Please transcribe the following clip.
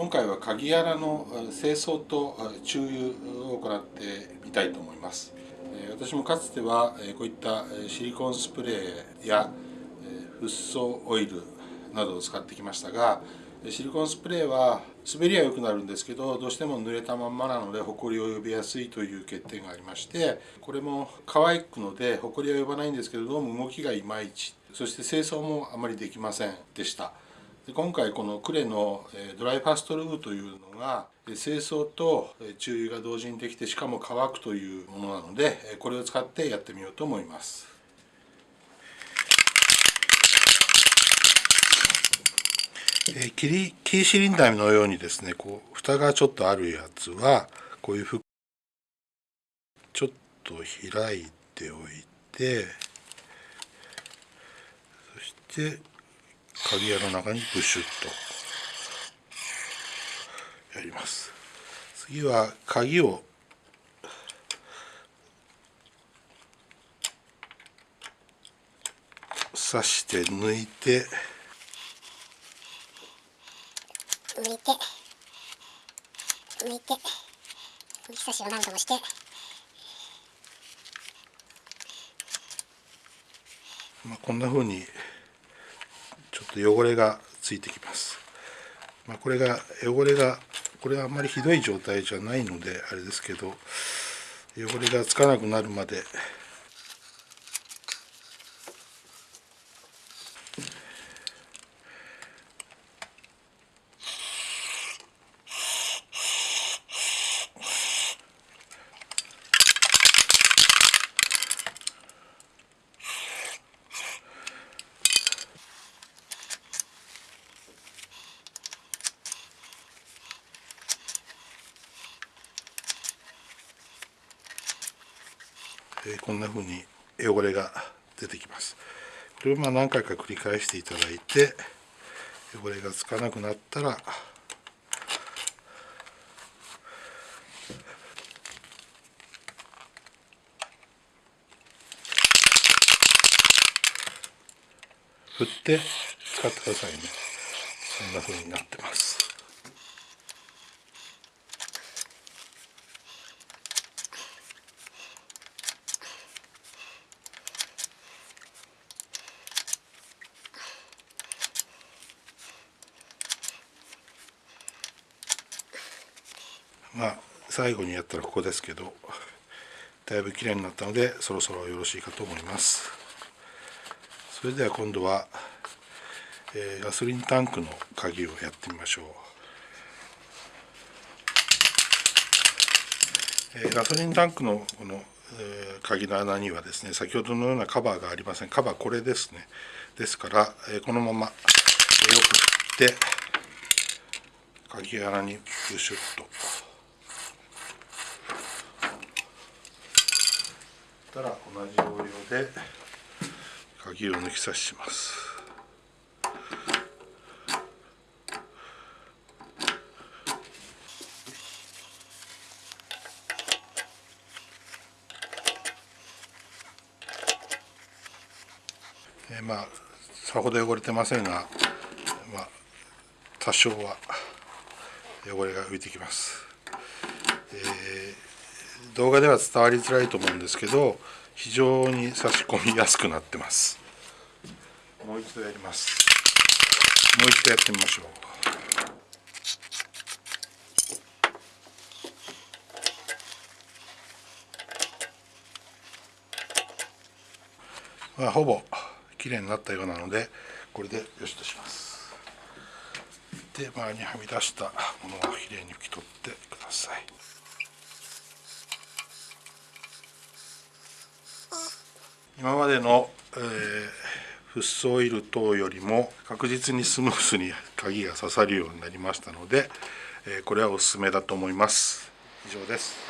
今回は鍵穴の清掃と注油を行ってみたいと思います。私もかつてはこういったシリコンスプレーやフッ素オイルなどを使ってきましたがシリコンスプレーは滑りは良くなるんですけどどうしても濡れたまんまなのでホコリを呼びやすいという欠点がありましてこれも乾くのでホコリは呼ばないんですけれども動きがいまいちそして清掃もあまりできませんでした。今回このクレのドライファストルーというのが清掃と注油が同時にできてしかも乾くというものなのでこれを使ってやってみようと思います。えキリキーシリンダーのようにですねこう蓋がちょっとあるやつはこういうふちょっと開いておいてそして鍵屋の中にブシュッとやります。次は鍵を刺して抜いて抜いて抜いて抜き差しを何度もしてまあこんなふうにちょっと汚れがついてきます、まあ、これが汚れがこれはあんまりひどい状態じゃないのであれですけど汚れがつかなくなるまでえこんな風に汚れが出てきます。これをまあ何回か繰り返していただいて汚れがつかなくなったら振って使ってくださいね。そんな風になってます。まあ最後にやったらここですけどだいぶ綺麗になったのでそろそろよろしいかと思います。それでは今度は、えー、ガソリンタンクの鍵をやってみましょう、えー、ガソリンタンクのこの、えー、鍵の穴にはですね先ほどのようなカバーがありません。カバーこれですね。ですから、えこのまま、よく振って鍵穴にブシュッと。ったら同じ要領で鍵を抜き差しします。えー、まあさほど汚れてませんが、まあ、多少は汚れが浮いてきます、えー動画では伝わりづらいと思うんですけど非常に差し込みやすくなってます。もう一度やります。もう一度やってみましょう。まあ、ほぼ綺麗になったようなのでこれでよしとします。で周りにはみ出したものをきれいに拭き取ってください。今までの、えー、フッ素オイル等よりも確実にスムーズに鍵が刺さるようになりましたので、えー、これはおすすめだと思います。以上です。